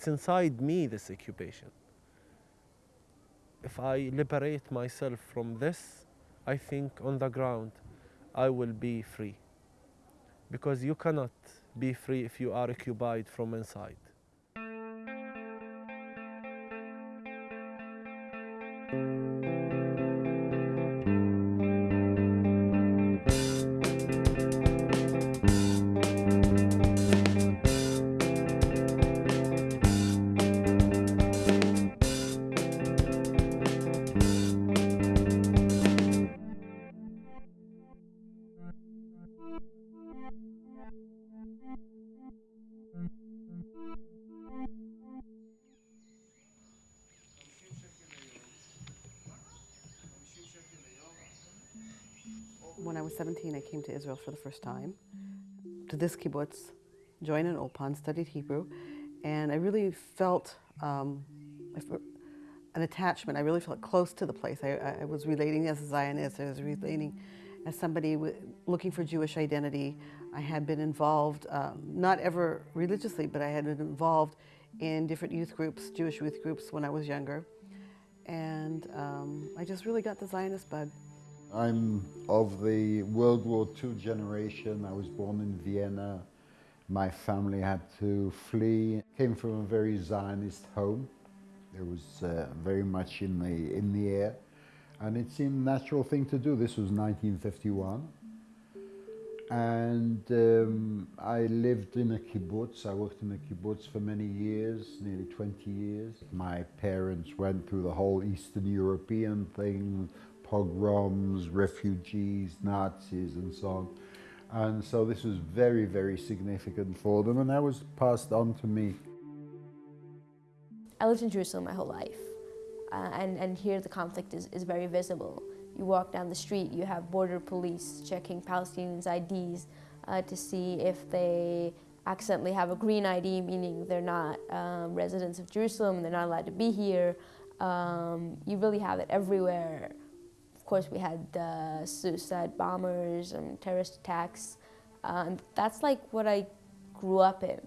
It's inside me, this occupation. If I liberate myself from this, I think on the ground I will be free. Because you cannot be free if you are occupied from inside. When I was 17, I came to Israel for the first time, to this kibbutz, joined an Ulpan, studied Hebrew, and I really felt um, an attachment. I really felt close to the place. I, I- I was relating as a Zionist, I was relating as somebody looking for Jewish identity. I had been involved, um, not ever religiously, but I had been involved in different youth groups, Jewish youth groups when I was younger. And um, I just really got the Zionist bug. I'm of the World War II generation. I was born in Vienna. My family had to flee. Came from a very Zionist home. It was uh, very much in the in the air, and it seemed natural thing to do. This was 1951, and um, I lived in a kibbutz. I worked in a kibbutz for many years, nearly 20 years. My parents went through the whole Eastern European thing, pogroms, refugees, Nazis, and so on. And so this was very, very significant for them, and that was passed on to me. I lived in Jerusalem my whole life, uh, and, and here the conflict is, is very visible. You walk down the street, you have border police checking Palestinians' IDs uh, to see if they accidentally have a green ID, meaning they're not um, residents of Jerusalem they're not allowed to be here. Um, you really have it everywhere. Of course, we had uh, suicide bombers and terrorist attacks. Uh, that's like what I grew up in.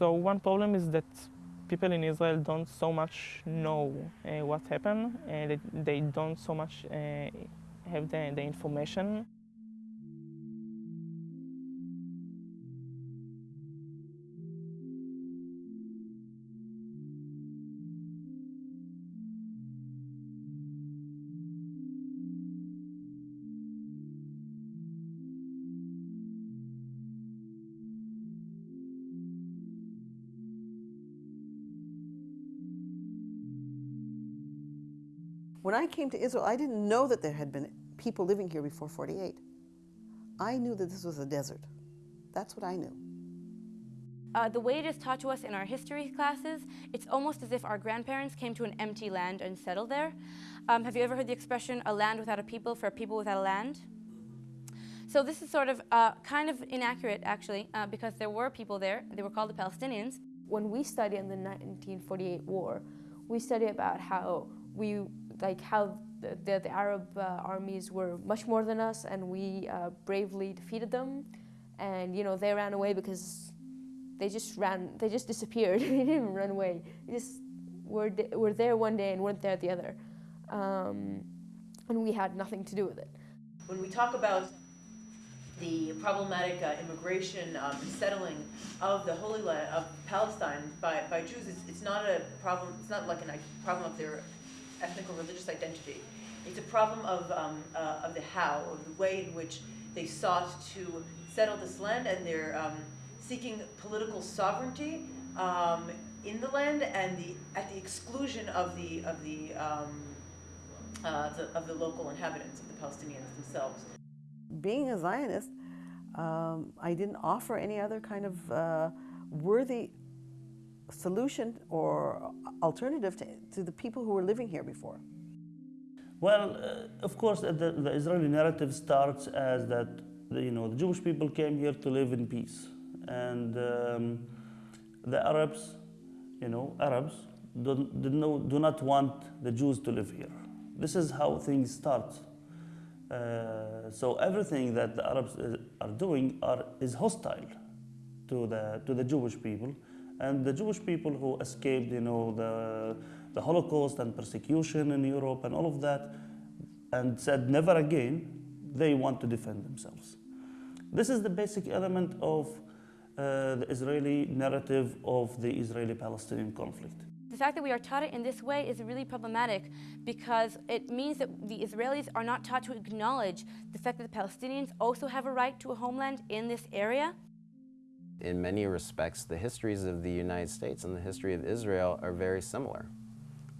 So one problem is that people in Israel don't so much know uh, what happened, and they, don't so much uh, have the, the information. When I came to Israel, I didn't know that there had been people living here before 48. I knew that this was a desert. That's what I knew. Uh, the way it is taught to us in our history classes, it's almost as if our grandparents came to an empty land and settled there. Um, have you ever heard the expression, a land without a people for a people without a land? So this is sort of uh, kind of inaccurate, actually, uh, because there were people there. They were called the Palestinians. when we study in the 1948 war, we study about how we like how the, the, the Arab uh, armies were much more than us, and we uh, bravely defeated them. And you know they ran away because they just ran, they just disappeared. they didn't even run away. They just were were there one day and weren't there the other, um, and we had nothing to do with it. When we talk about the problematic uh, immigration um, and settling of the Holy Land of Palestine by, by Jews, it's, it's not a problem. It's not like a problem of their ethnic or religious identity. It's a problem of um, uh, of the how, of the way in which they sought to settle this land, and they're um, seeking political sovereignty um, in the land, and the at the exclusion of the of the, um, uh, the of the local inhabitants of the Palestinians themselves. Being a Zionist, um, I didn't offer any other kind of uh, worthy solution or alternative to, to the people who were living here before. Well, uh, of course, the, the Israeli narrative starts as that the, you know the Jewish people came here to live in peace, and um, the Arabs, you know, Arabs do, do not want the Jews to live here. This is how things start. Uh, so everything that the Arabs uh, are doing are, is hostile to the, to the Jewish people. And the Jewish people who escaped, you know, the, the Holocaust and persecution in Europe and all of that, and said never again, they want to defend themselves. This is the basic element of uh, the Israeli narrative of the Israeli-Palestinian conflict. The fact that we are taught it in this way is really problematic because it means that the Israelis are not taught to acknowledge the fact that the Palestinians also have a right to a homeland in this area. In many respects, the histories of the United States and the history of Israel are very similar.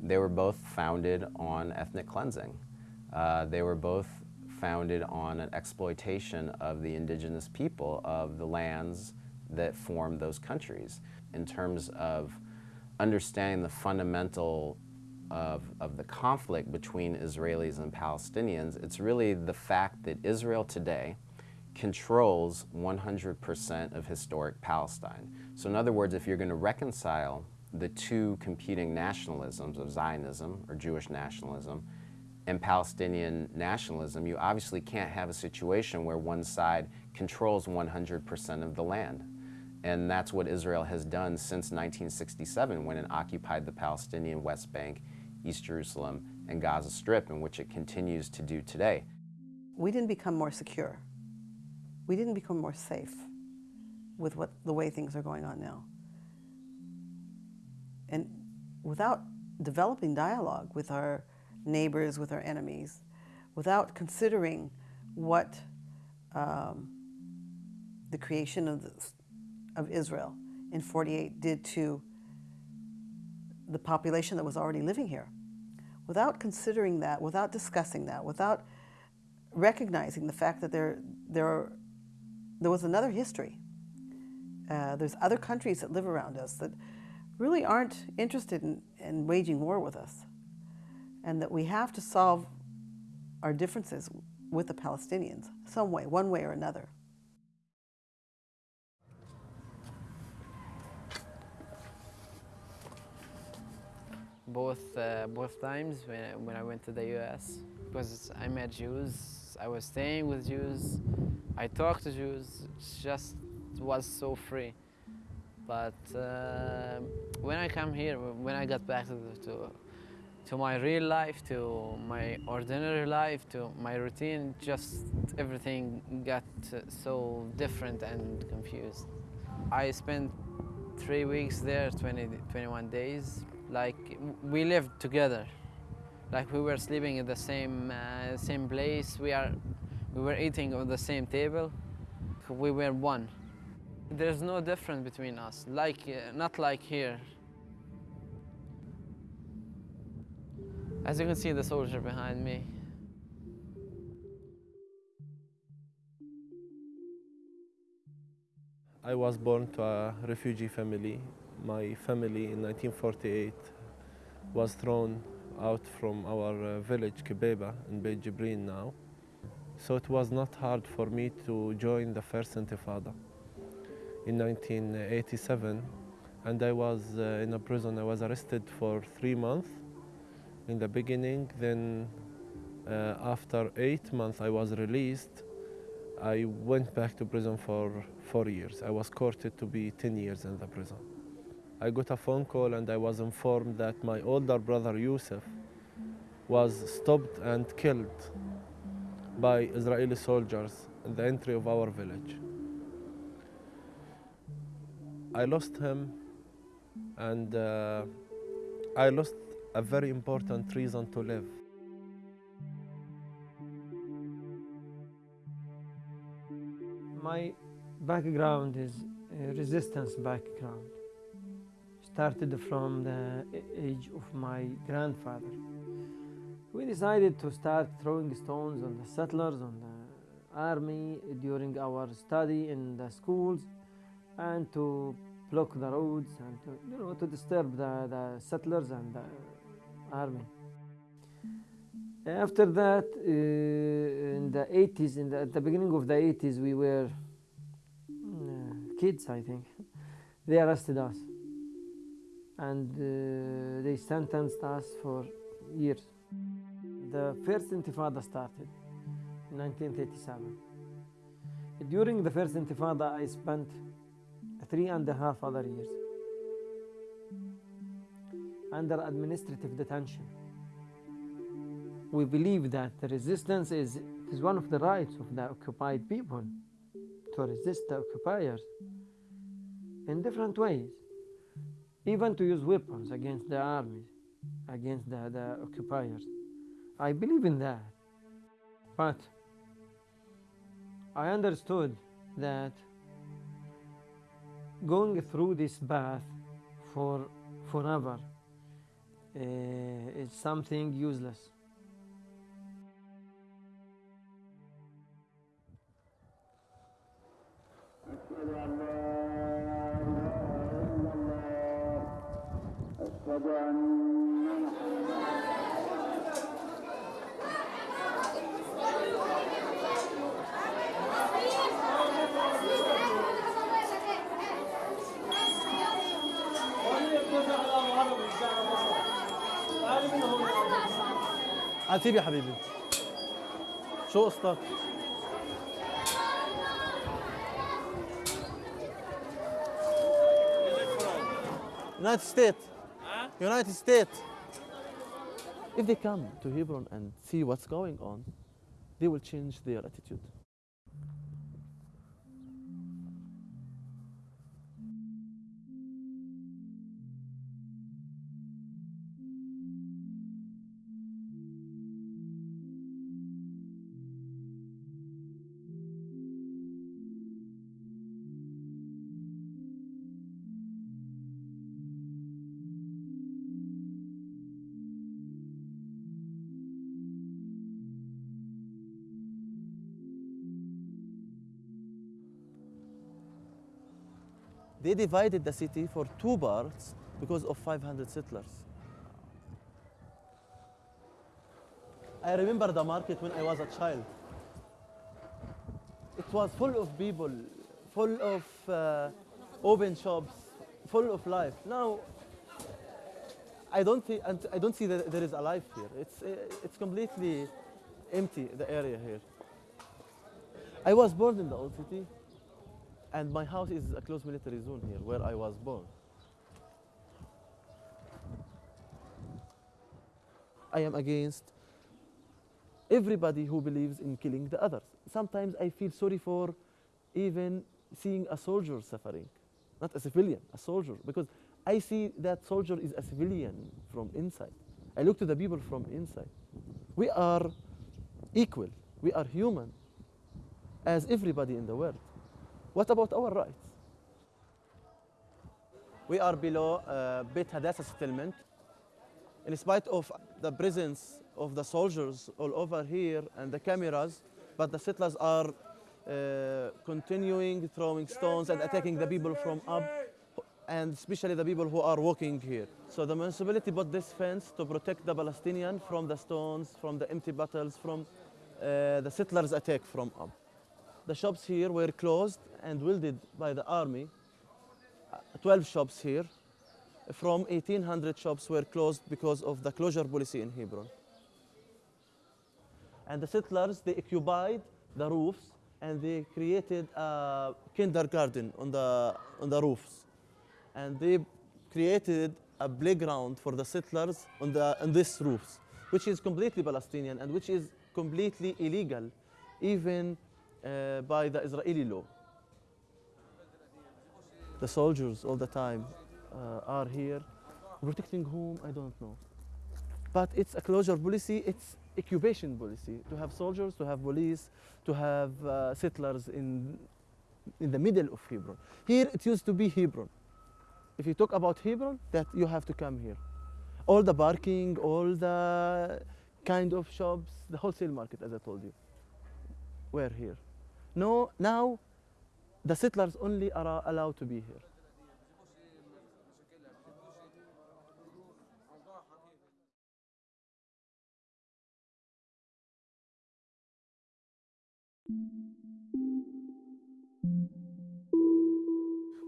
They were both founded on ethnic cleansing. Uh, they were both founded on an exploitation of the indigenous people of the lands that formed those countries. In terms of understanding the fundamental of, of the conflict between Israelis and Palestinians, it's really the fact that Israel today controls 100% of historic Palestine. So in other words, if you're going to reconcile the two competing nationalisms of Zionism or Jewish nationalism and Palestinian nationalism, you obviously can't have a situation where one side controls 100% of the land. And that's what Israel has done since 1967 when it occupied the Palestinian West Bank, East Jerusalem, and Gaza Strip, in which it continues to do today. We didn't become more secure. We didn't become more safe with what, the way things are going on now. And without developing dialogue with our neighbors, with our enemies, without considering what um, the creation of, the, of Israel in 48 did to the population that was already living here. Without considering that, without discussing that, without recognizing the fact that there, there, are, there was another history. Uh, there's other countries that live around us that really aren't interested in, in waging war with us and that we have to solve our differences with the Palestinians some way, one way or another. Both, uh, both times when, when I went to the US, because I met Jews, I was staying with Jews, I talked to Jews, it just was so free. But uh, when I come here, when I got back to, to to my real life, to my ordinary life, to my routine, just everything got so different and confused. I spent three weeks there, 20, 21 days. Like we lived together. Like we were sleeping in the same, uh, same place. We, are, we were eating on the same table. We were one. There's no difference between us, like, uh, not like here. As you can see the soldier behind me. I was born to a refugee family. My family in 1948 was thrown out from our uh, village, Kibeba, in Beit Jibrin now. So it was not hard for me to join the first Intifada in 1987. And I was uh, in a prison. I was arrested for three months in the beginning. Then uh, after eight months I was released. I went back to prison for four years. I was courted to be 10 years in the prison. I got a phone call and I was informed that my older brother Yusuf was stopped and killed by Israeli soldiers in the entry of our village. I lost him and uh, I lost a very important reason to live. My background is a resistance background. Started from the age of my grandfather. We decided to start throwing stones on the settlers, on the army during our study in the schools and to block the roads and to, you know, to disturb the, the settlers and the army. After that, uh, in the 80s, in the, at the beginning of the 80s, we were uh, kids, I think. They arrested us and uh, they sentenced us for years. The first Intifada started in 1937. During the first Intifada, I spent three and a half other years under administrative detention. We believe that the resistance is, is one of the rights of the occupied people to resist the occupiers in different ways, even to use weapons against the armies, against the, the occupiers. I believe in that. But I understood that going through this path for forever uh, is something useless. عتيب يا حبيبي شو قصتك؟ United States. United States. If they come to Hebron and see what's going on, they will change their attitude. They divided the city for two parts because of 500 settlers. I remember the market when I was a child. It was full of people, full of uh, open shops, full of life. Now, I don't, thi- and I don't see that there is a life here. It's, uh, it's completely empty, the area here. I was born in the old city, and my house is a close military zone here where I was born. I am against everybody who believes in killing the others. Sometimes I feel sorry for even seeing a soldier suffering, not a civilian, a soldier, because I see that soldier is a civilian from inside. I look to the people from inside. We are equal, we are human as everybody in the world. What about our rights? We are below uh, Beit Hadassah settlement. In spite of the presence of the soldiers all over here and the cameras, but the settlers are uh, continuing throwing stones and attacking the people from up, and especially the people who are walking here. So the municipality put this fence to protect the Palestinian from the stones, from the empty bottles, from uh, the settlers' attack from up. The shops here were closed and welded by the army. Uh, 12 shops here. From 1800 shops were closed because of the closure policy in Hebron. And the settlers, they occupied the roofs and they created a kindergarten on the, on the roofs. And they created a playground for the settlers on, the, on these roofs, which is completely Palestinian and which is completely illegal, even uh, by the Israeli law. The soldiers all the time uh, are here, protecting whom, I don't know. But it's a closure policy, it's occupation policy, to have soldiers, to have police, to have uh, settlers in, in the middle of Hebron. Here it used to be Hebron. If you talk about Hebron, that you have to come here. All the parking, all the kind of shops, the wholesale market, as I told you, were here. No, now the settlers only are allowed to be here.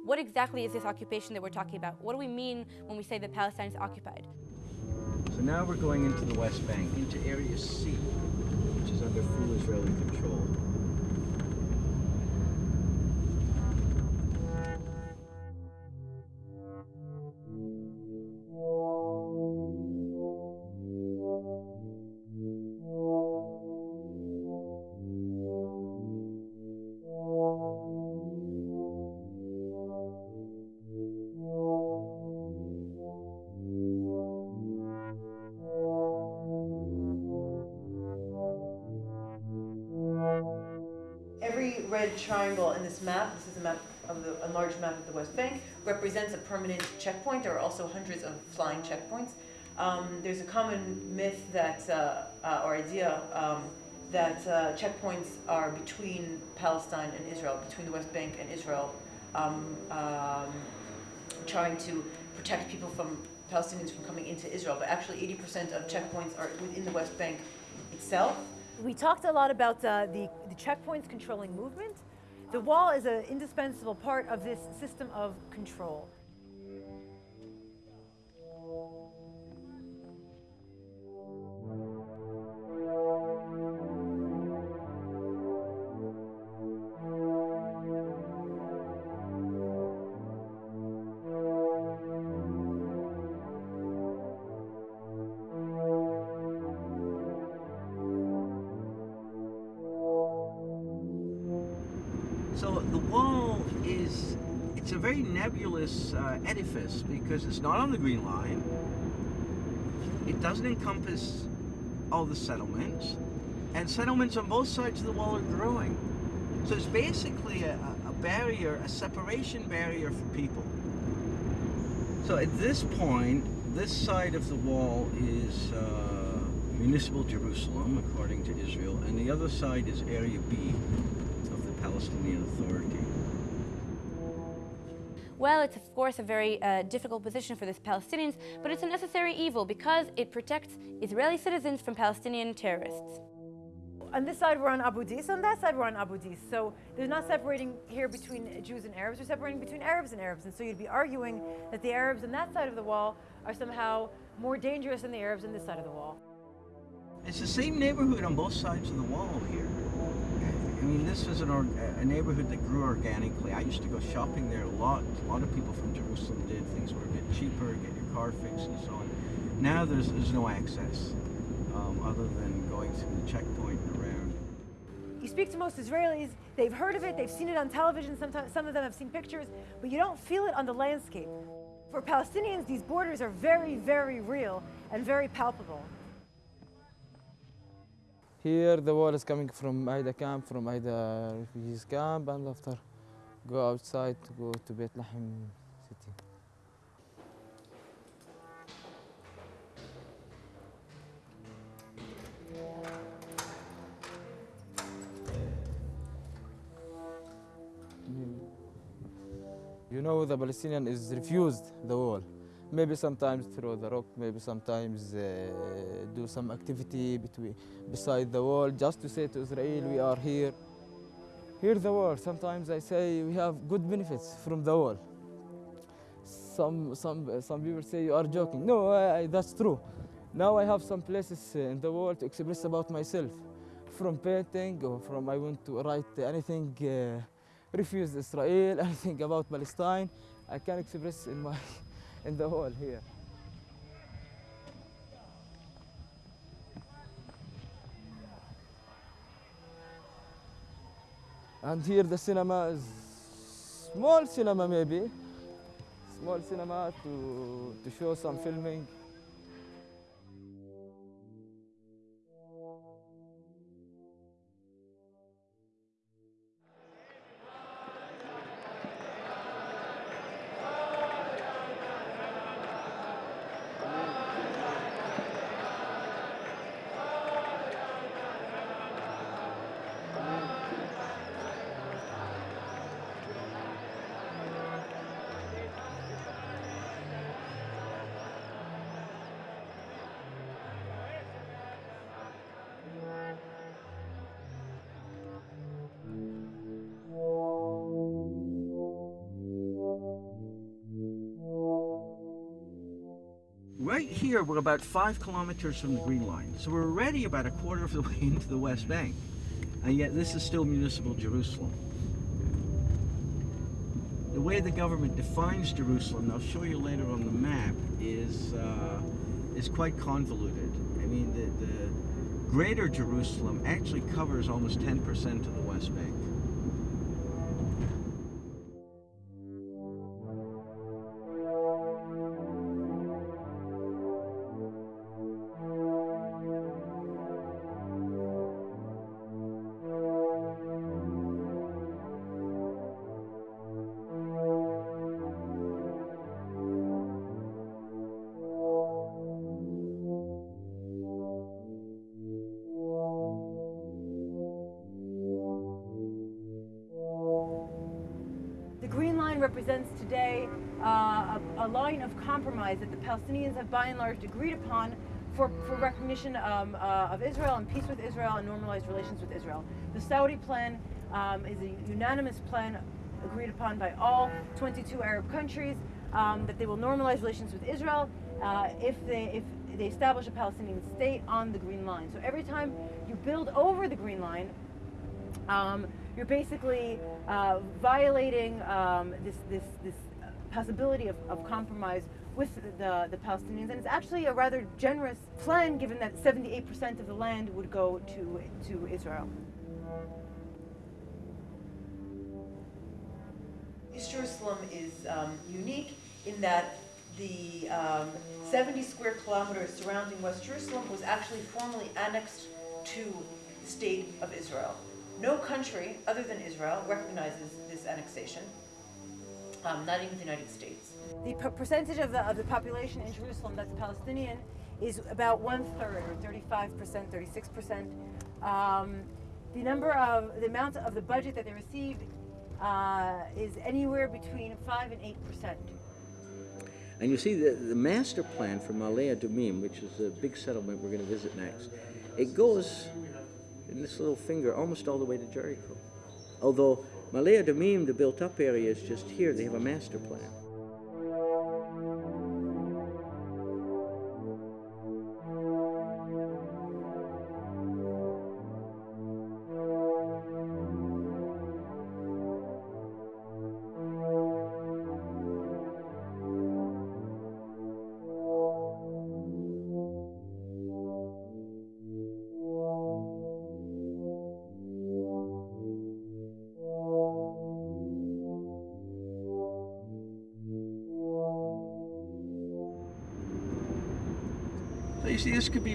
What exactly is this occupation that we're talking about? What do we mean when we say that Palestine is occupied? So now we're going into the West Bank, into Area C, which is is under full Israeli control. Bank, represents a permanent checkpoint. There are also hundreds of flying checkpoints. Um, there's a common myth that, uh, uh, or idea, um, that uh, checkpoints are between Palestine and Israel, between the West Bank and Israel, um, um, trying to protect people from Palestinians from coming into Israel. But actually, 80% of checkpoints are within the West Bank itself. We talked a lot about uh, the, the checkpoints controlling movement. The wall is an indispensable part of this system of control. Nebulous uh, edifice because it's not on the Green Line. It doesn't encompass all the settlements. And settlements on both sides of the wall are growing. So it's basically a, a barrier, a separation barrier for people. So at this point, this side of the wall is uh, municipal Jerusalem, according to Israel, and the other side is Area B of the Palestinian Authority. Well, it's of course a very uh, difficult position for the Palestinians, but it's a necessary evil because it protects Israeli citizens from Palestinian terrorists. On this side, we're on Abu Dis. On that side, we're on Abu Dis. So they're not separating here between Jews and Arabs. They're separating between Arabs and Arabs. And so you'd be arguing that the Arabs on that side of the wall are somehow more dangerous than the Arabs on this side of the wall. It's the same neighborhood on both sides of the wall here. Mean, this is an a neighborhood that grew organically. I used to go shopping there a lot. A lot of people from Jerusalem did. Things were a bit cheaper, get your car fixed and so on. Now there's, there's no access um, other than going through the checkpoint and around. You speak to most Israelis, they've heard of it, they've seen it on television, sometimes some of them have seen pictures, but you don't feel it on the landscape. For Palestinians, these borders are very, very real and very palpable. Here the wall is coming from Aida camp, from Aida refugees camp, and after go outside to go to Beit Lahem city. You know the Palestinian is refused the wall. Maybe sometimes throw the rock, maybe sometimes uh, do some activity between beside the wall just to say to Israel we are here. Here the wall. Sometimes I say we have good benefits from the wall. Some some some people say you are joking. No, I, that's true. Now I have some places in the wall to express about myself, from painting or from I want to write anything. Uh, refuse Israel, anything about Palestine, I can express in my in the hall here. And here the cinema is small cinema maybe, small cinema to, to show some filming. Here, we're about five kilometers from the Green Line. So we're already about a quarter of the way into the West Bank. And yet this is still municipal Jerusalem. The way the government defines Jerusalem, I'll show you later on the map, is, uh, is quite convoluted. I mean, the, the greater Jerusalem actually covers almost 10% of the West Bank. By and large agreed upon for, for recognition um, uh, of Israel and peace with Israel and normalized relations with Israel. The Saudi plan um, is a unanimous plan agreed upon by all 22 Arab countries um, that they will normalize relations with Israel uh, if they if they establish a Palestinian state on the Green Line. So every time you build over the Green Line, um, you're basically uh, violating um, this, this, this possibility of, of compromise with the, the Palestinians. And it's actually a rather generous plan given that 78% of the land would go to, to Israel. East Jerusalem is um, unique in that the um, 70 square kilometers surrounding West Jerusalem was actually formally annexed to the state of Israel. No country other than Israel recognizes this annexation, um, not even the United States. The per- percentage of the, of the population in Jerusalem that's Palestinian is about one third, or 35%, 36%. Um, the number of, the amount of the budget that they receive uh, is anywhere between 5 and 8%. And you see the, the master plan for Ma'ale Adumim, which is a big settlement we're going to visit next, it goes in this little finger almost all the way to Jericho. Although Ma'ale Adumim, the built up area, is just here, they have a master plan.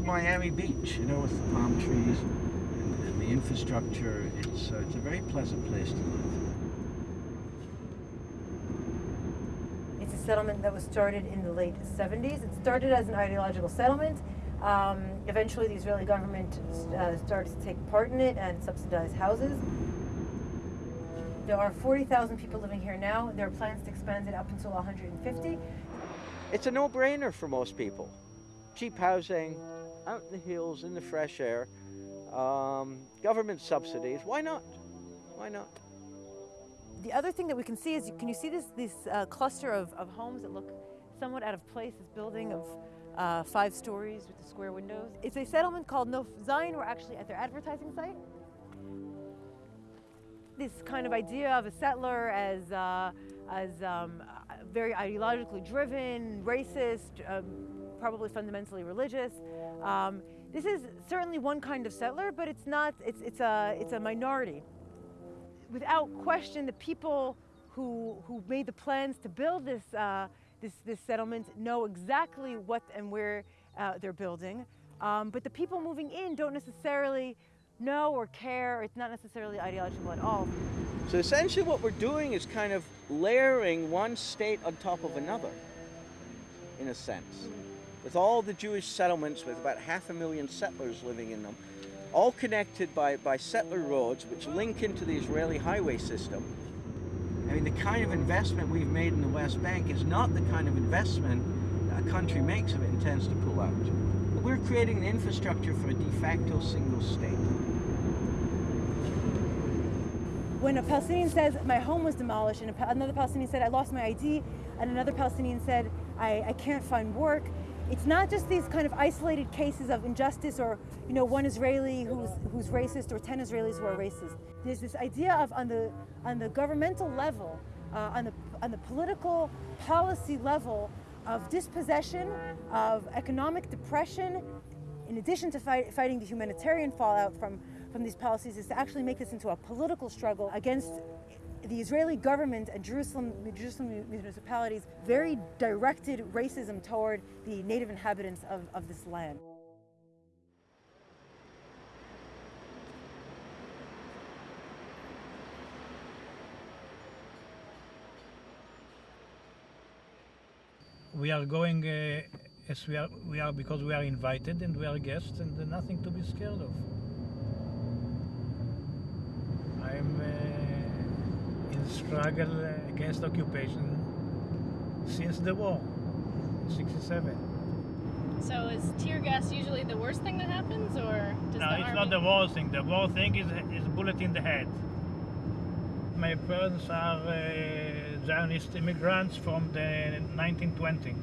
Miami Beach, you know, with the palm trees and, and the infrastructure. It's, uh, it's a very pleasant place to live. It's a settlement that was started in the late 70s. It started as an ideological settlement. Um, eventually, the Israeli government uh, started to take part in it and subsidize houses. There are 40,000 people living here now. There are plans to expand it up until 150. It's a no-brainer for most people. Cheap housing, out in the hills, in the fresh air, um, government subsidies. Why not? Why not? The other thing that we can see is, can you see this, this uh, cluster of, of homes that look somewhat out of place, this building of uh, five stories with the square windows? It's a settlement called Nof Zion. We're actually at their advertising site. This kind of idea of a settler as, uh, as um, very ideologically driven, racist, um, probably fundamentally religious. Um, this is certainly one kind of settler, but it's not, it's, it's, a, it's a minority. Without question, the people who, who made the plans to build this, uh, this, this settlement know exactly what and where uh, they're building. Um, but the people moving in don't necessarily know or care. It's not necessarily ideological at all. So essentially what we're doing is kind of layering one state on top of another, in a sense. With all the Jewish settlements with about half a million settlers living in them, all connected by, by settler roads which link into the Israeli highway system. I mean, the kind of investment we've made in the West Bank is not the kind of investment a country makes if it intends to pull out. We're creating the infrastructure for a de facto single state. When a Palestinian says, my home was demolished, and another Palestinian said, I lost my ID, and another Palestinian said, I, I can't find work, it's not just these kind of isolated cases of injustice or you know one Israeli who's who's racist or ten Israelis who are racist. There's this idea of on the on the governmental level, uh, on the on the political policy level of dispossession, of economic depression, in addition to fight, fighting the humanitarian fallout from from these policies, is to actually make this into a political struggle against the Israeli government and Jerusalem, Jerusalem municipalities very directed racism toward the native inhabitants of, of this land. We are going uh, as we are, we are because we are invited and we are guests and nothing to be scared of. I'm uh, in struggle against occupation since the war, 67. So is tear gas usually the worst thing that happens, or does no, it's not the worst thing. The worst thing is is bullet in the head. My parents are uh, Zionist immigrants from the 1920.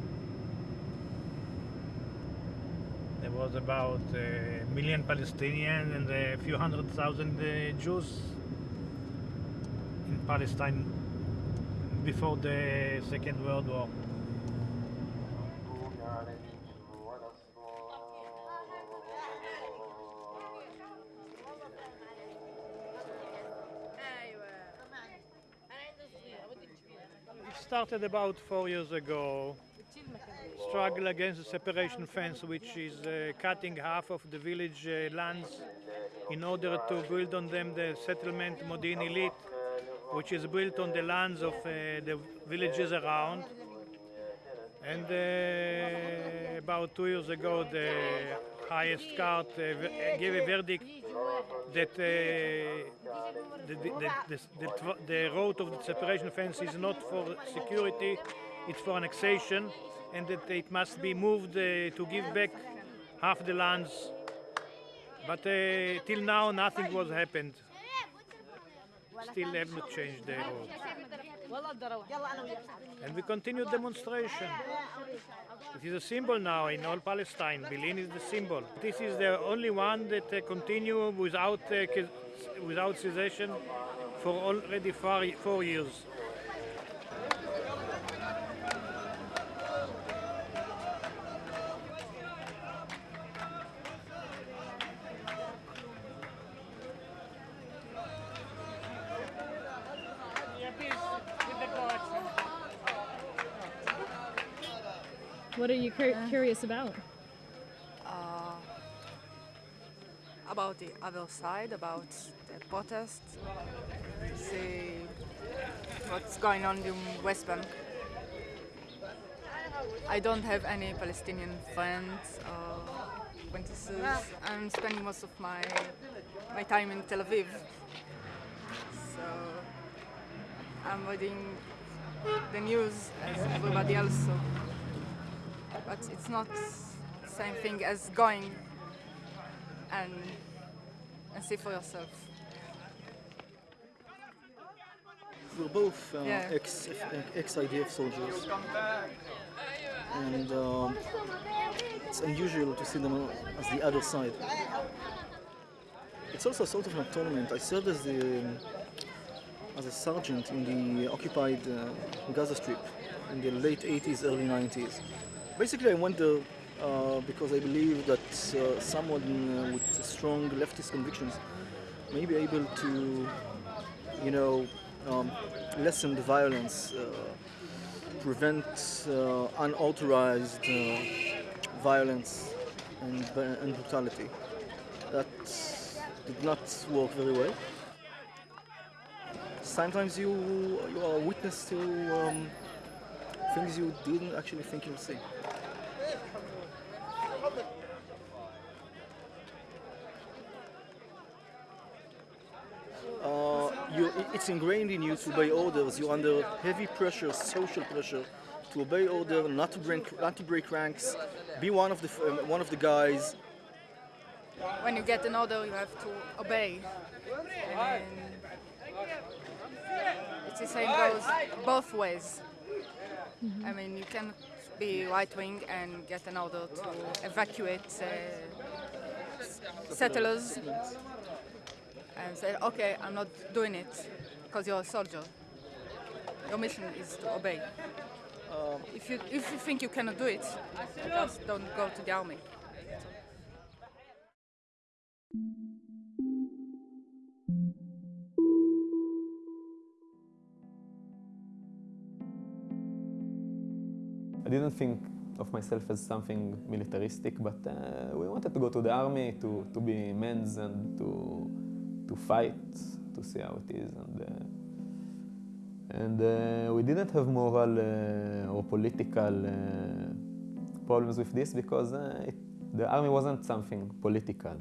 There was about a million Palestinians and a few hundred thousand uh, Jews Palestine before the Second World War. It started about four years ago. Struggle against the separation fence, which is uh, cutting half of the village uh, lands in order to build on them the settlement Modi'in Illit, which is built on the lands of uh, the villages around. And uh, about two years ago, the highest court uh, gave a verdict that the, the, the, the, road of the separation fence is not for security, it's for annexation, and that it must be moved to give back half the lands. But till now, nothing was happened. Still have not changed their road. And we continue demonstration. It is a symbol now in all Palestine. Bil'in is the symbol. This is the only one that uh, continue without uh, without cessation for already four, four years. Cur- curious about? uh, about the other side, about the protests, see what's going on in West Bank. I don't have any Palestinian friends or acquaintances. I'm spending most of my my time in Tel Aviv, so I'm reading the news as everybody else. So. But it's not the same thing as going and and see for yourself. We're both uh, Yeah. ex ex IDF soldiers, and um, it's unusual to see them as the other side. It's also sort of an atonement. I served as the um, as a sergeant in the occupied uh, Gaza Strip in the late 80s, early 90s. Basically, I went there uh, because I believe that uh, someone uh, with strong leftist convictions may be able to, you know, um, lessen the violence, uh, prevent uh, unauthorized violence and, and brutality. That did not work very well. Sometimes you you are witness to um, things you didn't actually think you'll see. Uh, you, it- it's ingrained in you to obey orders. You're under heavy pressure, social pressure, to obey order, not to break, not to break ranks, be one of the um, one of the guys. When you get an order, you have to obey. And it's the same goes both ways. I mean, you can be right wing and get an order to evacuate uh, settlers and say, okay, I'm not doing it because you're a soldier. Your mission is to obey. Um, If you, if you think you cannot do it, just don't go to the army. I didn't think of myself as something militaristic, but uh, we wanted to go to the army to, to be men's and to, to fight, to see how it is. And, uh, and uh, we didn't have moral uh, or political problems with this because it, the army wasn't something political.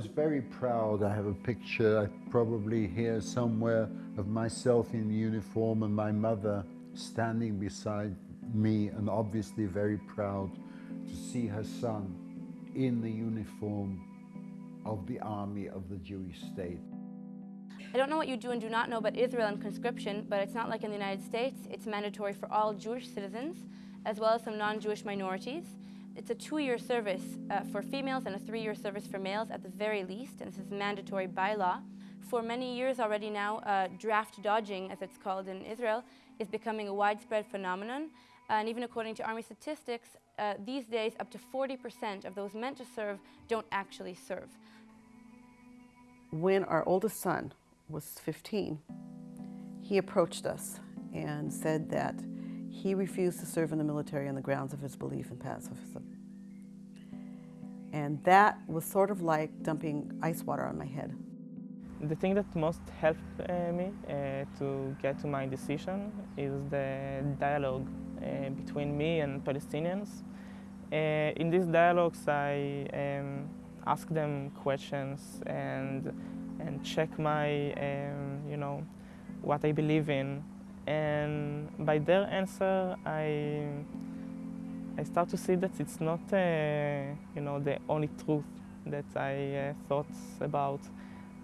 Was very proud. I have a picture, I probably here somewhere, of myself in uniform and my mother standing beside me, and obviously very proud to see her son in the uniform of the army of the Jewish state. I don't know what you do and do not know about Israel and conscription, but it's not like in the United States. It's mandatory for all Jewish citizens, as well as some non-Jewish minorities. It's a two-year service uh, for females and a three-year service for males at the very least, and this is mandatory by law. For many years already now, uh, draft dodging, as it's called in Israel, is becoming a widespread phenomenon. And even according to Army statistics, uh, these days up to 40% of those meant to serve don't actually serve. When our oldest son was 15, he approached us and said that he refused to serve in the military on the grounds of his belief in pacifism. And that was sort of like dumping ice water on my head. The thing that most helped uh, me uh, to get to my decision is the dialogue uh, between me and Palestinians. Uh, in these dialogues, I um, ask them questions and and check my um, you know what I believe in, and by their answer, I I start to see that it's not uh, you know the only truth that I uh, thought about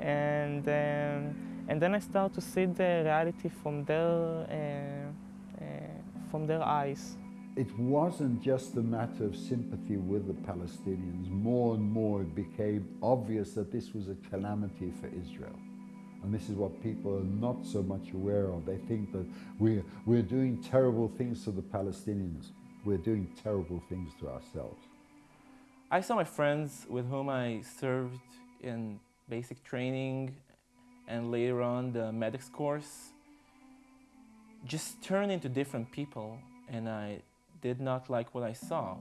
and um, and then I start to see the reality from their uh, uh, from their eyes. It wasn't just a matter of sympathy with the Palestinians. More and more it became obvious that this was a calamity for Israel. And this is what people are not so much aware of. They think that we're, we're doing terrible things to the Palestinians. We're doing terrible things to ourselves. I saw my friends with whom I served in basic training and later on the medics course just turn into different people and I did not like what I saw.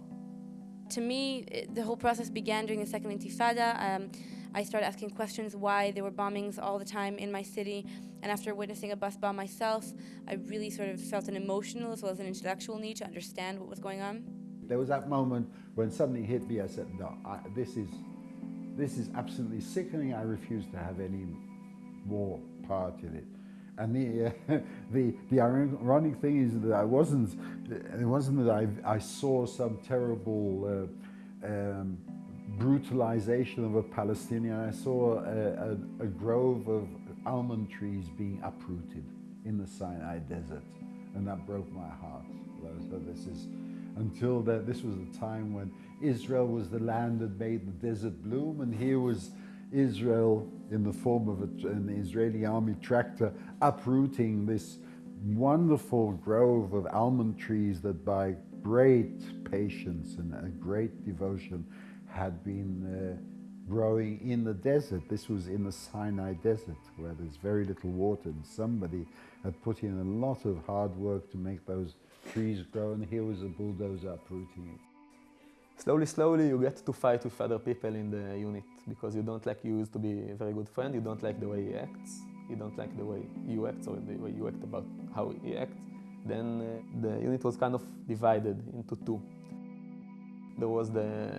To me, the whole process began during the Second Intifada. Um, I started asking questions why there were bombings all the time in my city. And after witnessing a bus bomb myself, I really sort of felt an emotional as well as an intellectual need to understand what was going on. There was that moment when something hit me. I said, "No, I, this is this is absolutely sickening. I refuse to have any more part in it." And the uh, the the ironic thing is that I wasn't. It wasn't that I I saw some terrible. Uh, um, brutalization of a Palestinian. I saw a, a, a grove of almond trees being uprooted in the Sinai desert, and that broke my heart. So this is until that this was the time when Israel was the land that made the desert bloom, and here was Israel in the form of a, an Israeli army tractor uprooting this wonderful grove of almond trees that by great patience and a great devotion had been uh, growing in the desert. This was in the Sinai desert where there's very little water and somebody had put in a lot of hard work to make those trees grow and here was a bulldozer uprooting it. Slowly, slowly, you get to fight with other people in the unit because you don't like you used to be a very good friend. You don't like the way he acts. You don't like the way you act or the way you act about how he acts. Then uh, the unit was kind of divided into two. There was the,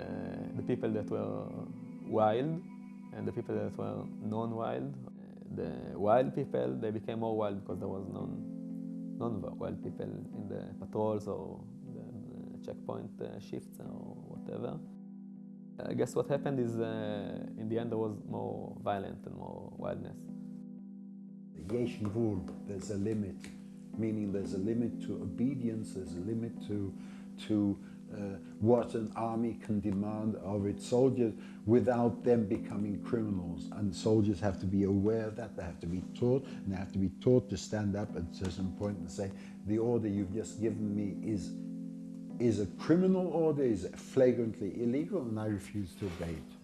the people that were wild and the people that were non-wild. The wild people, they became more wild because there was non, non-wild people in the patrols or the, checkpoint uh, shifts or whatever. I guess what happened is, uh, in the end, there was more violence and more wildness. Yesh Gvul, there's a limit, meaning there's a limit to obedience, there's a limit to, to uh, what an army can demand of its soldiers without them becoming criminals. And soldiers have to be aware of that, they have to be taught, and they have to be taught to stand up at a certain point and say, the order you've just given me is, is a criminal order, is flagrantly illegal, and I refuse to obey it.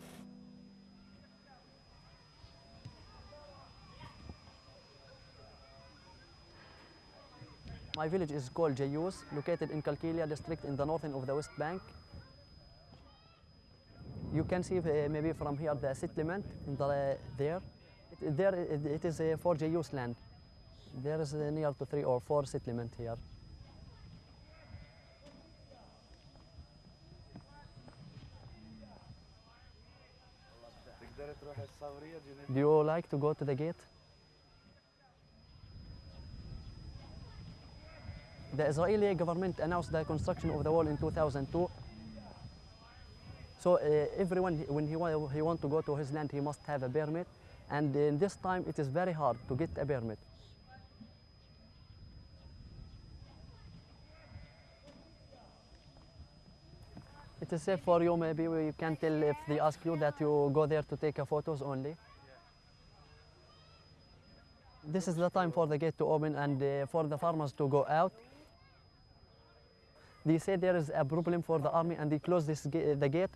My village is called Jayus, located in Kalkilia district in the northern of the West Bank. You can see uh, maybe from here the settlement in the, there. It, there it, it is uh, for Jayus land. There is uh, near to three or four settlement here. Do you like to go to the gate? The Israeli government announced the construction of the wall in 2002. So uh, everyone, when he, wa he want to go to his land, he must have a permit. And in this time, it is very hard to get a permit. It is safe for you, maybe you can tell if they ask you that you go there to take photos only. This is the time for the gate to open and uh, for the farmers to go out. They say there is a problem for the army and they close this the gate.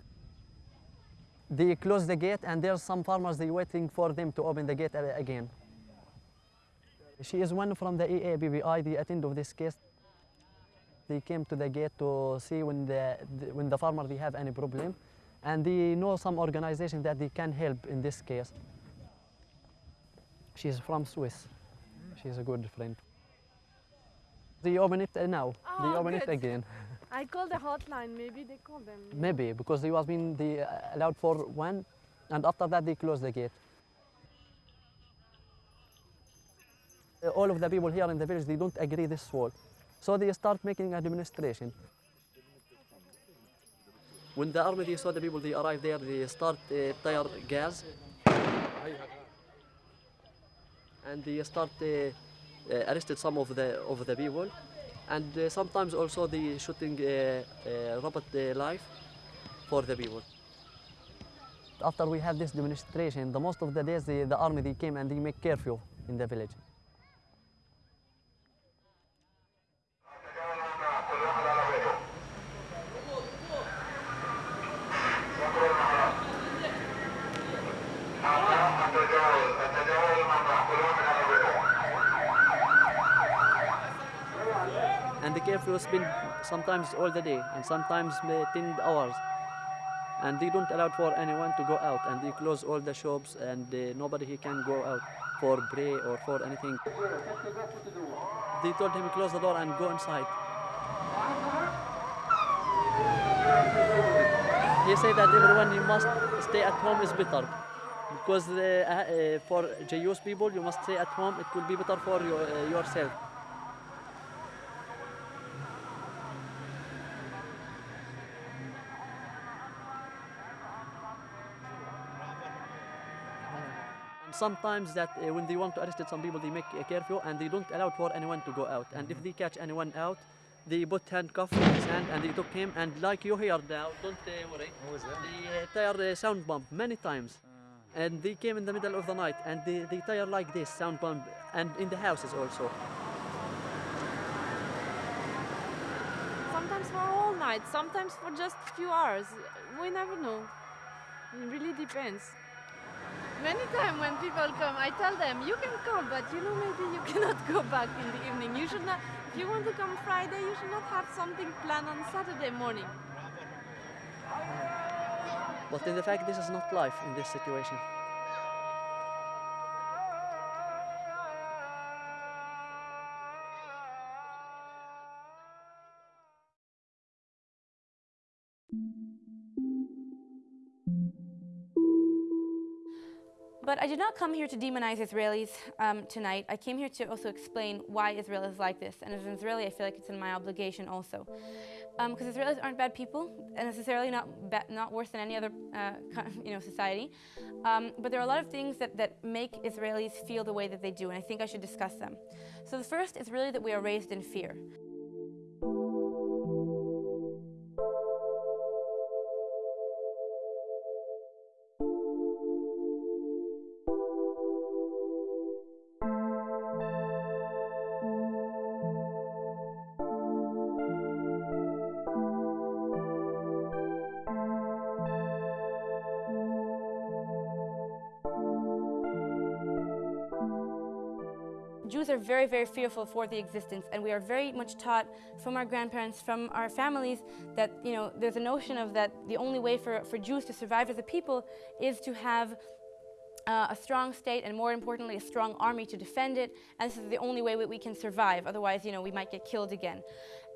They close the gate and there's some farmers they waiting for them to open the gate uh, again. She is one from the EAPPI, the attend of this case. They came to the gate to see when the, the, when the farmer they have any problem and they know some organization that they can help in this case. She's from Swiss. She's a good friend. They open it now. Oh, they open good. it again. I call the hotline. Maybe they call them. Maybe because they was been they uh, allowed for one, and after that they close the gate. Uh, all of the people here in the village they don't agree this wall, so they start making a demonstration. When the army they saw the people they arrive there, they start uh, tire gas, and they start uh, uh, arrested some of the of the people, and uh, sometimes also the shooting uh, uh, robot uh, life for the people. After we had this demonstration, the most of the days the, the army they came and they make curfew in the village. The curfew sometimes all the day and sometimes uh, 10 hours. And they don't allow for anyone to go out. And they close all the shops and uh, nobody can go out for pray or for anything. They told him close the door and go inside. He said that everyone you must stay at home is better. Because uh, uh, for Jewish people you must stay at home. It will be better for your, uh, yourself sometimes that uh, when they want to arrest some people, they make a curfew and they don't allow for anyone to go out. And if they catch anyone out, they put handcuff in his hand and they took him. And like you hear now, don't uh, worry. They uh, tire uh, sound bump many times. And they came in the middle of the night and they, they tire like this, sound bump, and in the houses also. Sometimes for all night, sometimes for just a few hours. We never know. It really depends. Many times when people come, I tell them, you can come, but you know, maybe you cannot go back in the evening. You should not, if you want to come Friday, you should not have something planned on Saturday morning. But in the fact, this is not life in this situation. But I did not come here to demonize Israelis um, tonight. I came here to also explain why Israel is like this. And as an Israeli, I feel like it's in my obligation also. Because um, Israelis aren't bad people, and necessarily not, not worse than any other uh, you know, society. Um, but there are a lot of things that, that make Israelis feel the way that they do, and I think I should discuss them. So the first is really that we are raised in fear. Very, fearful for the existence, and we are very much taught from our grandparents, from our families, that you know there's a notion of that the only way for, for Jews to survive as a people is to have uh, a strong state and more importantly a strong army to defend it. And this is the only way we, we can survive. Otherwise you know we might get killed again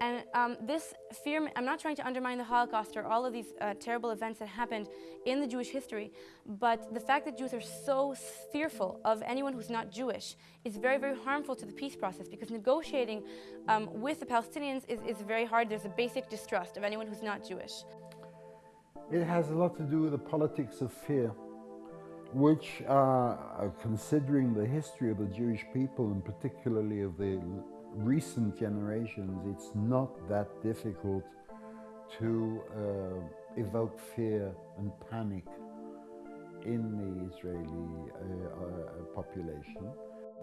and um, this fear i'm not trying to undermine the holocaust or all of these uh, terrible events that happened in the jewish history but the fact that jews are so fearful of anyone who's not jewish is very very harmful to the peace process because negotiating um, with the palestinians is, is very hard. There's a basic distrust of anyone who's not jewish. It has a lot to do with the politics of fear which, uh, considering the history of the Jewish people and particularly of the recent generations, it's not that difficult to uh, evoke fear and panic in the Israeli uh, uh population.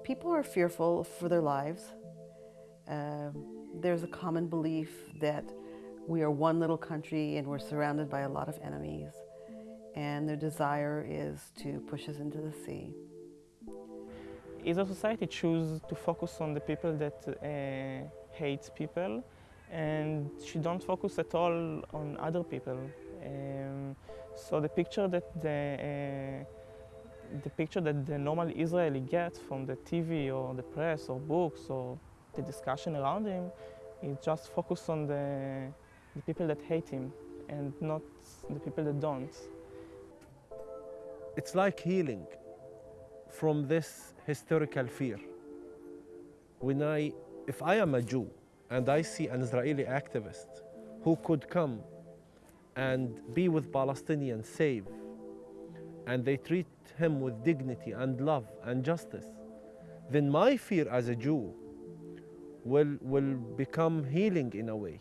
People are fearful for their lives. Um, there's a common belief that we are one little country and we're surrounded by a lot of enemies and their desire is to push us into the sea. A society choose to focus on the people that uh, hate people and she don't focus at all on other people. Um, so the picture that the uh, the picture that the normal Israeli gets from the TV or the press or books or the discussion around him is just focus on the, the people that hate him and not the people that don't it's like healing from this historical fear. When I, if I am a Jew and I see an Israeli activist who could come and be with Palestinians safe, and they treat him with dignity and love and justice, then my fear as a Jew will, will become healing in a way.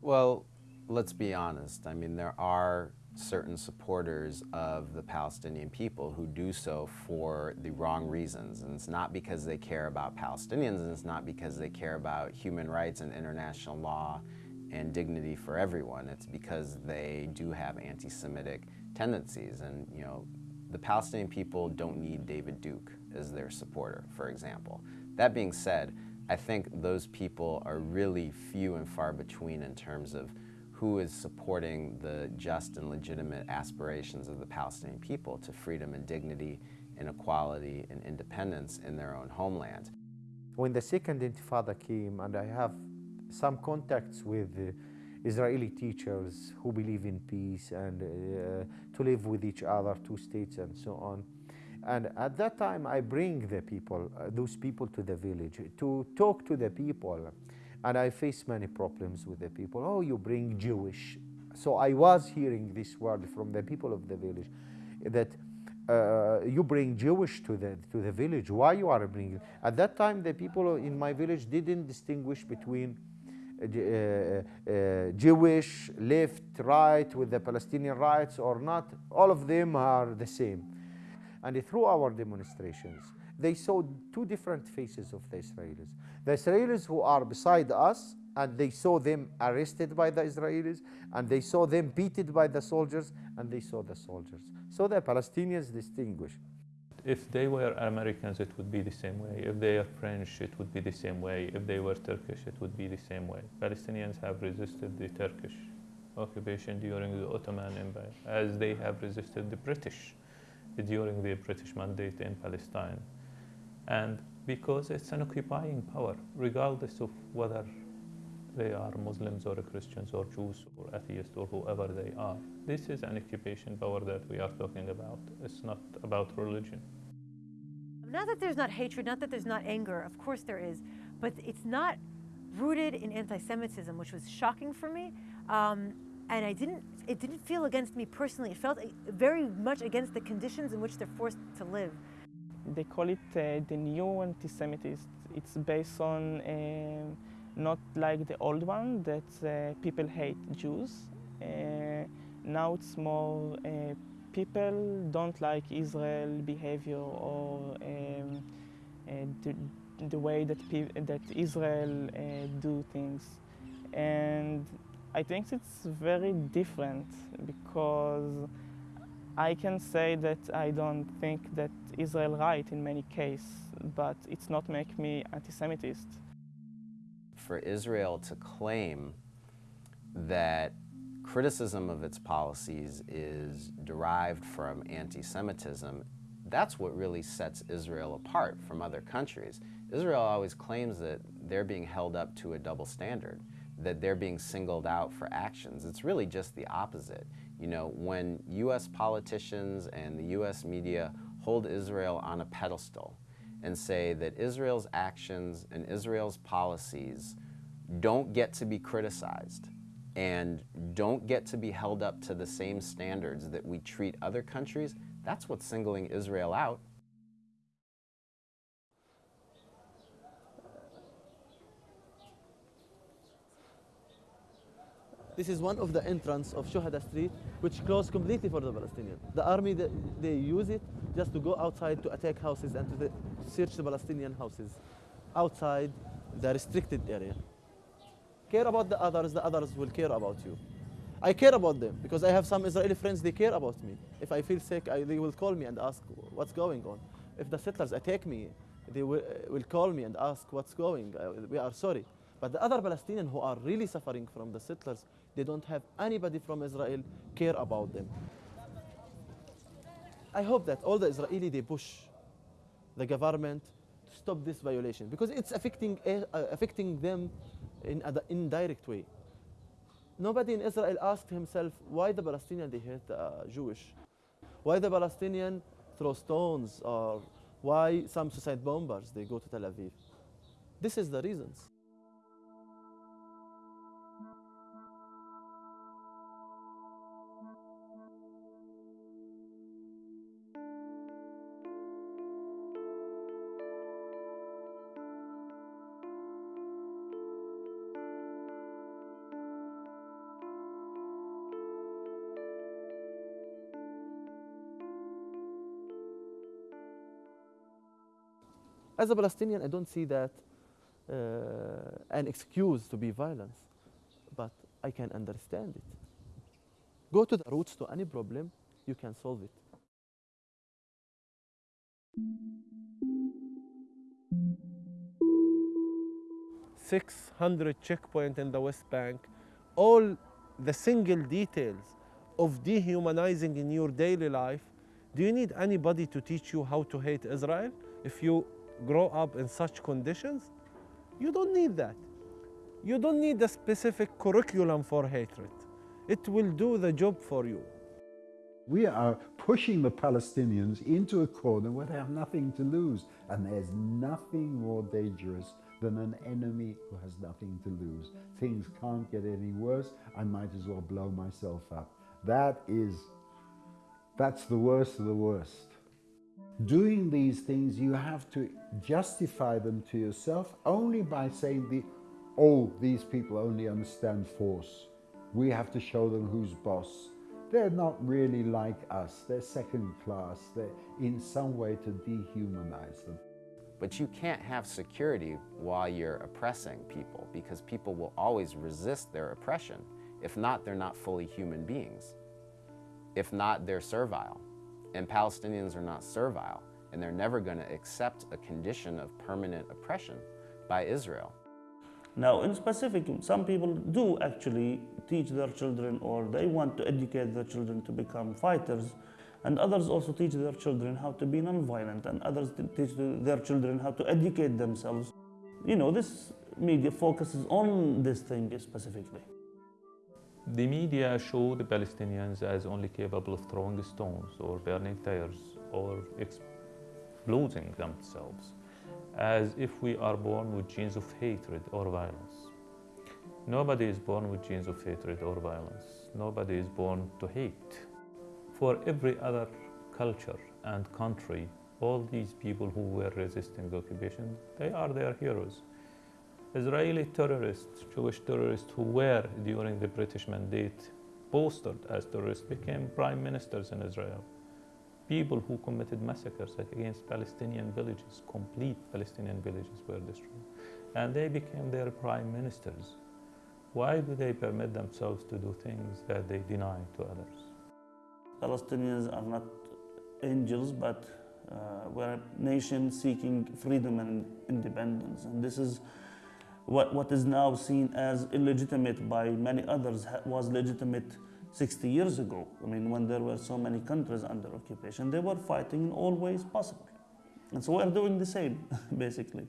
Well, let's be honest. I mean, there are certain supporters of the Palestinian people who do so for the wrong reasons. And it's not because they care about Palestinians, and it's not because they care about human rights and international law and dignity for everyone. It's because they do have anti-Semitic tendencies. And, you know, the Palestinian people don't need David Duke as their supporter, for example. That being said, I think those people are really few and far between in terms of who is supporting the just and legitimate aspirations of the Palestinian people to freedom and dignity and equality and independence in their own homeland. When the second intifada came, and I have some contacts with uh, Israeli teachers who believe in peace and uh, to live with each other, two states and so on, and at that time, I bring the people, uh, those people to the village to talk to the people. And I face many problems with the people. Oh, you bring Jewish. So I was hearing this word from the people of the village that uh, you bring Jewish to the, to the village. Why you are bringing? At that time, the people in my village didn't distinguish between uh, uh, uh, Jewish, left, right, with the Palestinian rights or not. All of them are the same. And through our demonstrations, they saw two different faces of the Israelis. The Israelis who are beside us, and they saw them arrested by the Israelis, and they saw them beaten by the soldiers, and they saw the soldiers. So the Palestinians distinguish. If they were Americans, it would be the same way. If they are French, it would be the same way. If they were Turkish, it would be the same way. Palestinians have resisted the Turkish occupation during the Ottoman Empire, as they have resisted the British during the British mandate in Palestine. And because it's an occupying power, regardless of whether they are Muslims or Christians or Jews or atheists or whoever they are. This is an occupation power that we are talking about. It's not about religion. Not that there's not hatred, not that there's not anger, of course there is, but it's not rooted in anti-Semitism, which was shocking for me. Um, and I didn't, it didn't feel against me personally. It felt very much against the conditions in which they're forced to live. They call it uh, the new anti-Semitism. It's based on uh, not like the old one that uh, people hate Jews. Uh, now it's more uh, people don't like Israel behavior or um, the, the, way that, that Israel do things. And I think it's very different because I can say that I don't think that Israel right in many cases, but it's not make me anti-Semitist. For Israel to claim that criticism of its policies is derived from anti-Semitism, that's what really sets Israel apart from other countries. Israel always claims that they're being held up to a double standard that they're being singled out for actions. It's really just the opposite. You know, when U.S. politicians and the U.S. media hold Israel on a pedestal and say that Israel's actions and Israel's policies don't get to be criticized and don't get to be held up to the same standards that we treat other countries, that's what's singling Israel out. This is one of the entrance of Shuhada Street, which closed completely for the Palestinians. The army, they, they use it just to go outside to attack houses and to search the Palestinian houses outside the restricted area. Care about the others, the others will care about you. I care about them because I have some Israeli friends, they care about me. If I feel sick, I, they will call me and ask what's going on. If the settlers attack me, they will, will call me and ask what's going. Uh, we are sorry. But the other Palestinians who are really suffering from the settlers, they don't have anybody from Israel care about them. I hope that all the Israeli, they push the government to stop this violation because it's affecting, uh, affecting them in an indirect way. Nobody in Israel asked himself why the Palestinian they hate uh, Jewish, why the Palestinian throw stones, or why some suicide bombers they go to Tel Aviv. This is the reasons. As a Palestinian, I don't see that uh, an excuse to be violence, but I can understand it. Go to the roots to any problem, you can solve it. Six hundred checkpoints in the West Bank, all the single details of dehumanizing in your daily life. Do you need anybody to teach you how to hate Israel? If you grow up in such conditions, you don't need that. You don't need a specific curriculum for hatred. It will do the job for you. We are pushing the Palestinians into a corner where they have nothing to lose. And there's nothing more dangerous than an enemy who has nothing to lose. Things can't get any worse. I might as well blow myself up. That is, that's the worst of the worst. Doing these things, you have to justify them to yourself only by saying, the, oh, these people only understand force. We have to show them who's boss. They're not really like us. They're second class. They're in some way to dehumanize them. But you can't have security while you're oppressing people because people will always resist their oppression. If not, they're not fully human beings. If not, they're servile. And Palestinians are not servile, and they're never going to accept a condition of permanent oppression by Israel. Now, in specific, some people do actually teach their children or they want to educate their children to become fighters, and others also teach their children how to be nonviolent, and others teach their children how to educate themselves. You know, this media focuses on this thing specifically. The media show the Palestinians as only capable of throwing stones or burning tires or exploding themselves, as if we are born with genes of hatred or violence. Nobody is born with genes of hatred or violence. Nobody is born to hate. For every other culture and country, all these people who were resisting the occupation, they are their heroes. Israeli terrorists, Jewish terrorists who were during the British mandate posted as terrorists became prime ministers in Israel. People who committed massacres against Palestinian villages, complete Palestinian villages were destroyed. And they became their prime ministers. Why do they permit themselves to do things that they deny to others? Palestinians are not angels, but uh, we're a nation seeking freedom and independence. And this is what, what is now seen as illegitimate by many others was legitimate 60 years ago. I mean, when there were so many countries under occupation, they were fighting in all ways possible. And so we're doing the same, basically.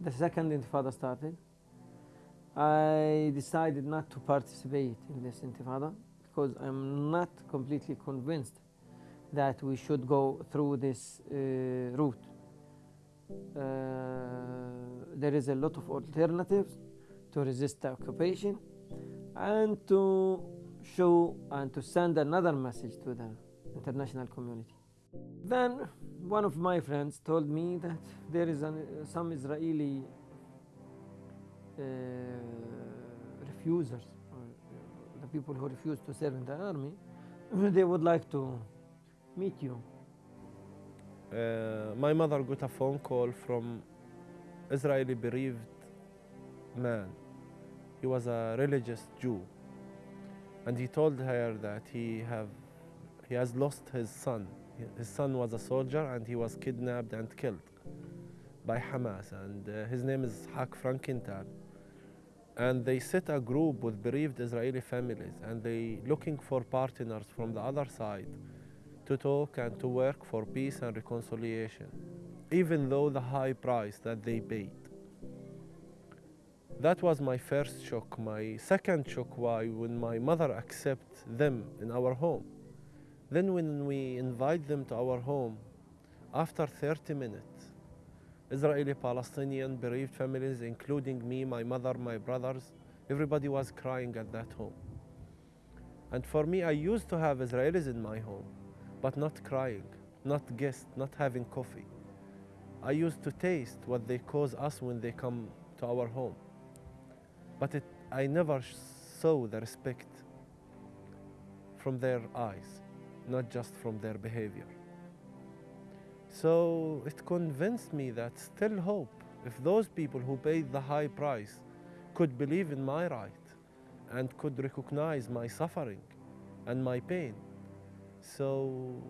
The second intifada started. I decided not to participate in this intifada because I'm not completely convinced that we should go through this uh, route. Uh, there is a lot of alternatives to resist the occupation and to show and to send another message to the international community. Then one of my friends told me that there is an, some Israeli uh, refusers, or, uh, the people who refuse to serve in the army, they would like to meet you. Uh, my mother got a phone call from Israeli bereaved man. He was a religious Jew, and he told her that he have he has lost his son. His son was a soldier and he was kidnapped and killed by Hamas, and uh, his name is Hak Frankenthal. And they set a group with bereaved Israeli families, and they looking for partners from the other side to talk and to work for peace and reconciliation, even though the high price that they paid. That was my first shock. My second shock was when my mother accept them in our home. Then when we invite them to our home, after 30 minutes, Israeli Palestinian bereaved families, including me, my mother, my brothers, everybody was crying at that home. And for me, I used to have Israelis in my home but not crying, not guests, not having coffee. I used to taste what they cause us when they come to our home. But it, I never saw the respect from their eyes, not just from their behavior. So it convinced me that still hope, if those people who paid the high price could believe in my right and could recognize my suffering and my pain, so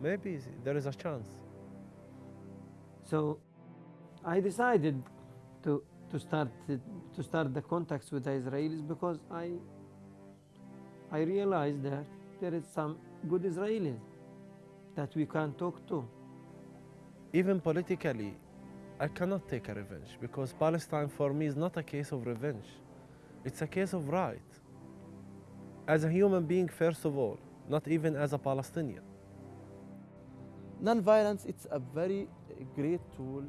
maybe there is a chance. So I decided to, to, start, to start the contacts with the Israelis because I, I realized that there is some good Israelis that we can talk to. Even politically, I cannot take a revenge because Palestine for me is not a case of revenge. It's a case of right. As a human being, first of all, not even as a Palestinian. Non-violence, it's a very great tool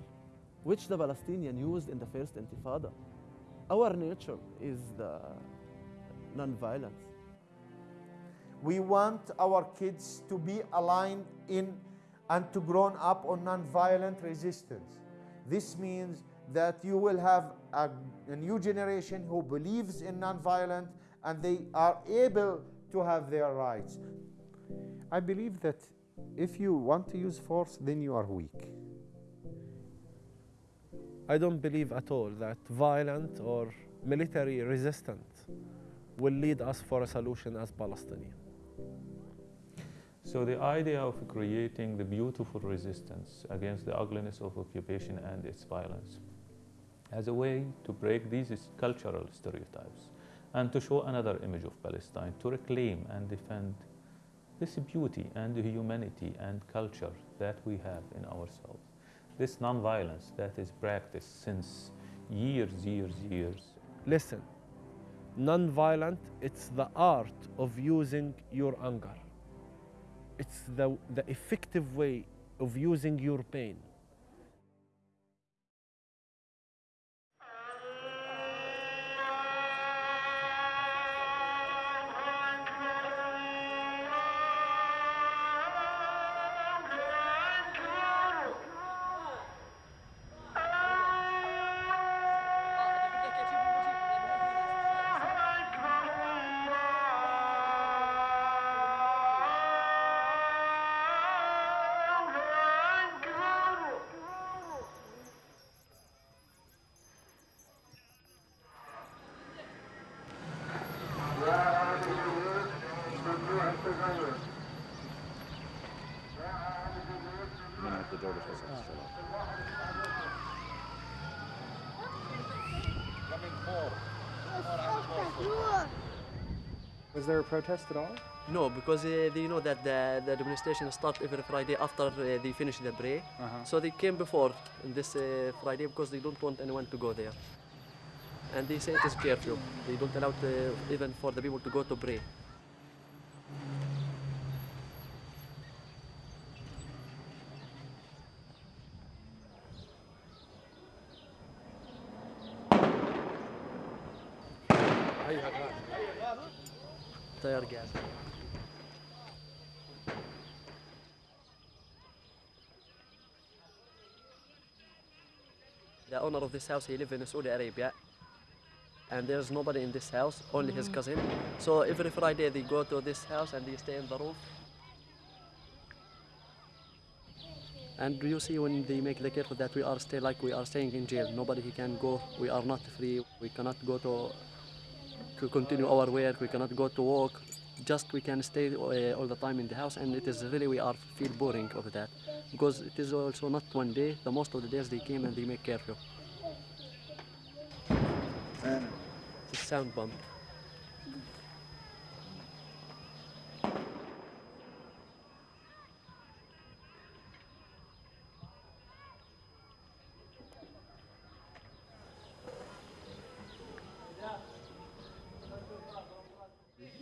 which the Palestinian used in the first intifada. Our nature is the non-violence. We want our kids to be aligned in and to grow up on non-violent resistance. This means that you will have a, a new generation who believes in non-violent and they are able to have their rights. I believe that if you want to use force, then you are weak. I don't believe at all that violent or military resistance will lead us for a solution as Palestinians. So the idea of creating the beautiful resistance against the ugliness of occupation and its violence as a way to break these cultural stereotypes and to show another image of Palestine, to reclaim and defend this beauty and humanity and culture that we have in ourselves. This nonviolence that is practiced since years, years, years. Listen, non-violent, it's the art of using your anger. It's the, the effective way of using your pain. Was there a protest at all? No, because uh, they know that the, the demonstration starts every Friday after uh, they finish the prayer. Uh-huh. So they came before this uh, Friday because they don't want anyone to go there. And they say it is curfew. They don't allow uh, even for the people to go to pray. air. The owner of this house, he lives in Saudi Arabia. And there's nobody in this house, only his mm. cousin. So every Friday they go to this house and they stay in the roof. And you see when they make the care that we are stay like we are staying in jail. Nobody he can go. We are not free. We cannot go to to continue our work. We cannot go to work. Just we can stay uh, all the time in the house, and it is really we are feel boring of that because it is also not one day. The most of the days they came and they make curfew. The sound bomb.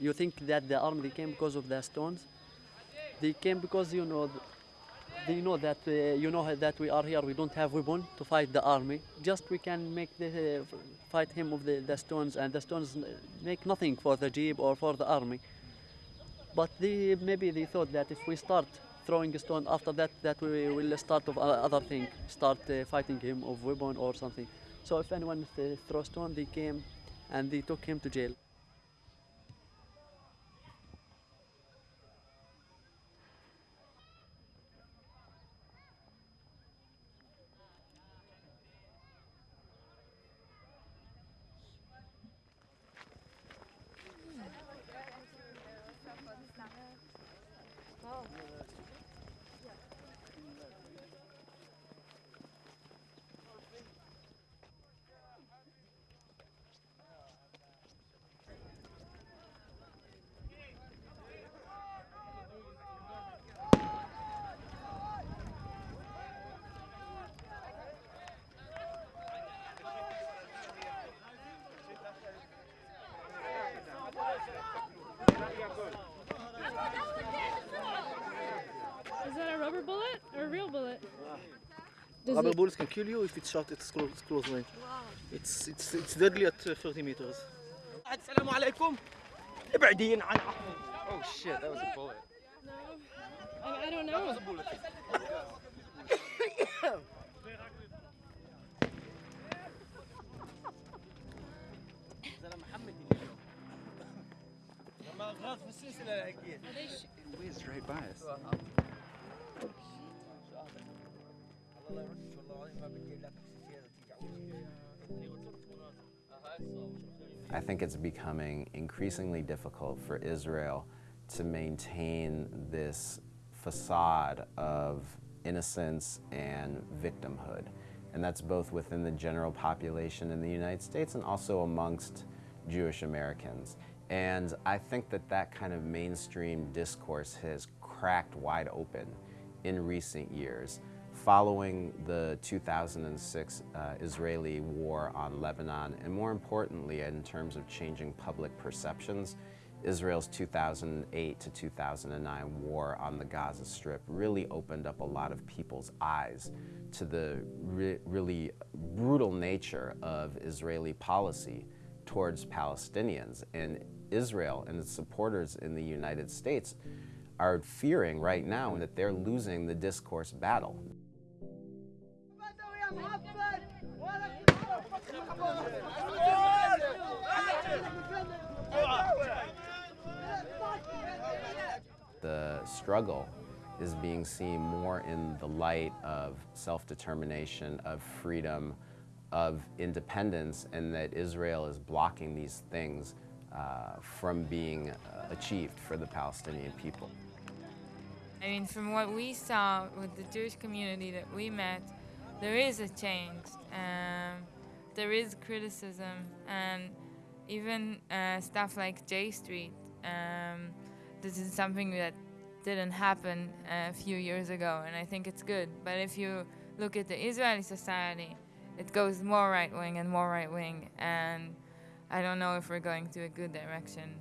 You think that the army came because of the stones? They came because you know they know that uh, you know that we are here. We don't have weapon to fight the army. Just we can make the uh, fight him with the, the stones, and the stones make nothing for the jeep or for the army. But they maybe they thought that if we start throwing a stone after that, that we will start of other thing, start uh, fighting him of weapon or something. So if anyone th- throw stone, they came and they took him to jail. Is that a rubber bullet or a real bullet? Does Rubber it- bullets can kill you if it's shot at close, close range. It's, it's, it's deadly at uh, 30 meters. السلام عليكم ابعدين عن Oh shit, that was a bullet. I, I don't know. That was a bullet. لما غاز في السلسلة اكيد. Whizzed right by us. I think it's becoming increasingly difficult for Israel to maintain this facade of innocence and victimhood. And that's both within the general population in the United States and also amongst Jewish Americans. And I think that that kind of mainstream discourse has cracked wide open in recent years following the 2006 uh, Israeli war on Lebanon, and more importantly, in terms of changing public perceptions, Israel's 2008 to 2009 war on the Gaza Strip really opened up a lot of people's eyes to the re really brutal nature of Israeli policy towards Palestinians. And Israel and its supporters in the United States are fearing right now that they're losing the discourse battle. The struggle is being seen more in the light of self-determination, of freedom, of independence, and that Israel is blocking these things uh, from being uh, achieved for the Palestinian people. I mean, from what we saw with the Jewish community that we met, there is a change. Um, there is criticism, and even uh, stuff like J Street. Um, this is something that didn't happen a few years ago, and I think it's good. But if you look at the Israeli society, it goes more right wing and more right wing, and I don't know if we're going to a good direction.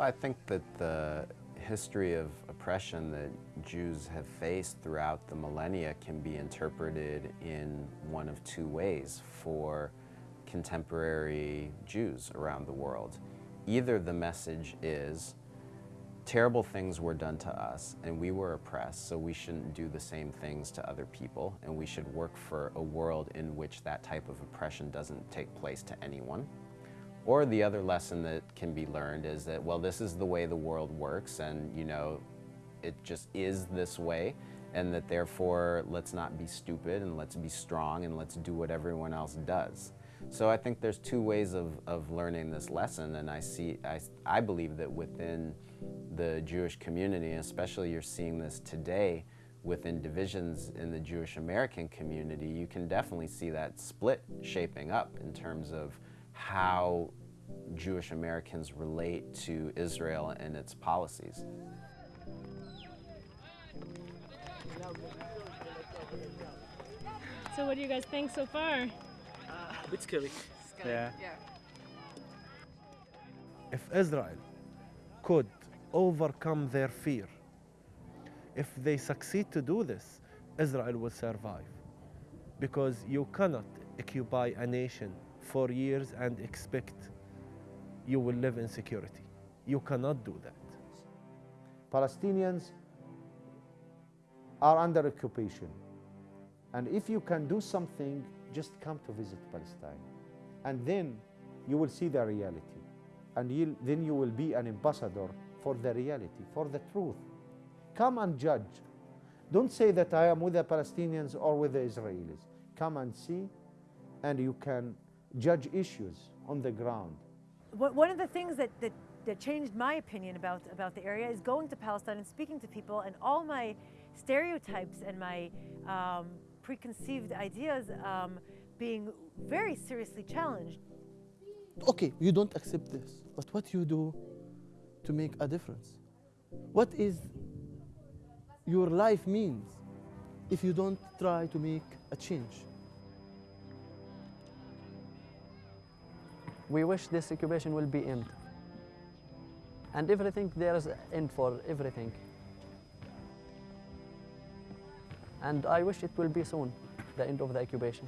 Well, I think that the history of oppression that Jews have faced throughout the millennia can be interpreted in one of two ways for contemporary Jews around the world. Either the message is terrible things were done to us and we were oppressed, so we shouldn't do the same things to other people, and we should work for a world in which that type of oppression doesn't take place to anyone. Or the other lesson that can be learned is that, well, this is the way the world works, and you know, it just is this way, and that therefore let's not be stupid and let's be strong and let's do what everyone else does. So I think there's two ways of, of learning this lesson, and I see, I, I believe that within the Jewish community, especially you're seeing this today within divisions in the Jewish American community, you can definitely see that split shaping up in terms of how Jewish Americans relate to Israel and its policies. So what do you guys think so far? A bit scary. Yeah. If Israel could overcome their fear, if they succeed to do this, Israel will survive. Because you cannot occupy a nation for years and expect you will live in security. You cannot do that. Palestinians are under occupation. And if you can do something, just come to visit Palestine. And then you will see the reality. And you'll, then you will be an ambassador for the reality, for the truth. Come and judge. Don't say that I am with the Palestinians or with the Israelis. Come and see, and you can judge issues on the ground. One one of the things that, that, that changed my opinion about, about the area is going to Palestine and speaking to people, and all my stereotypes and my um, preconceived ideas um, being very seriously challenged. Okay, you don't accept this, but what you do to make a difference? What is your life means if you don't try to make a change? We wish this occupation will be end. And everything, there is end for everything. And I wish it will be soon, the end of the occupation.